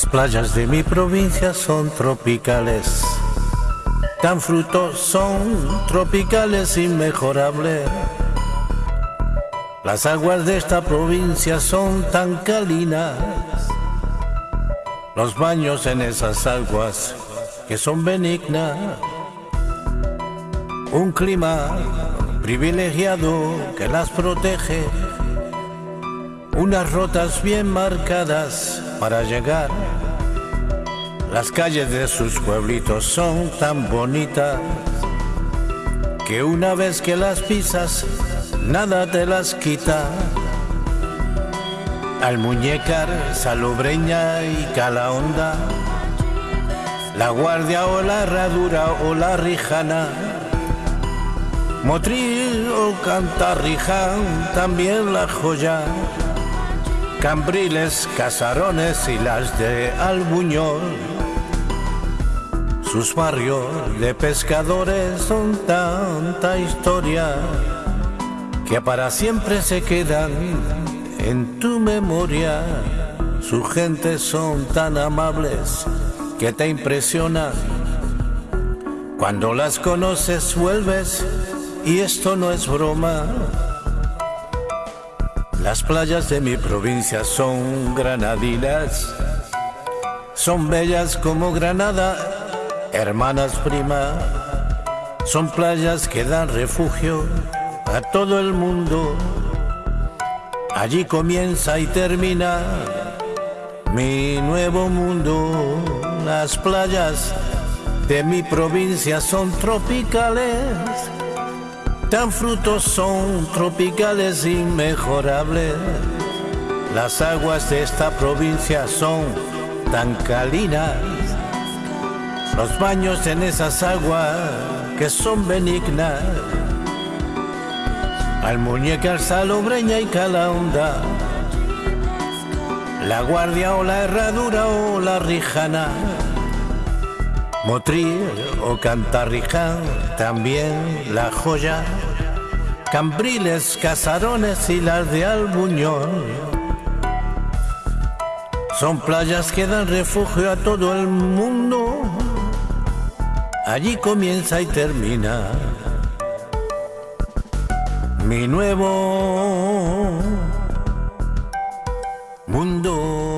playas de mi provincia son tropicales. Tan frutos son tropicales inmejorables. Las aguas de esta provincia son tan calinas. Los baños en esas aguas que son benignas. Un clima privilegiado que las protege. Unas rotas bien marcadas para llegar. Las calles de sus pueblitos son tan bonitas que una vez que las pisas nada te las quita. Al muñecar, salobreña y calahonda, la guardia o la herradura o la rijana, motril o cantarriján, también la joya, cambriles, casarones y las de Albuñol. Sus barrios de pescadores son tanta historia que para siempre se quedan en tu memoria. Sus gentes son tan amables que te impresionan. Cuando las conoces vuelves y esto no es broma. Las playas de mi provincia son granadinas, son bellas como Granada, hermanas prima, son playas que dan refugio a todo el mundo. Allí comienza y termina mi nuevo mundo. Las playas de mi provincia son tropicales. Tan frutos son tropicales inmejorables. Las aguas de esta provincia son tan calinas. Los baños en esas aguas que son benignas al muñeca, salobreña y calahonda, la guardia o la herradura o la rijana, motril o cantarriján, también la joya, cambriles, casarones y las de Albuñol. Son playas que dan refugio a todo el mundo. Allí comienza y termina mi nuevo mundo.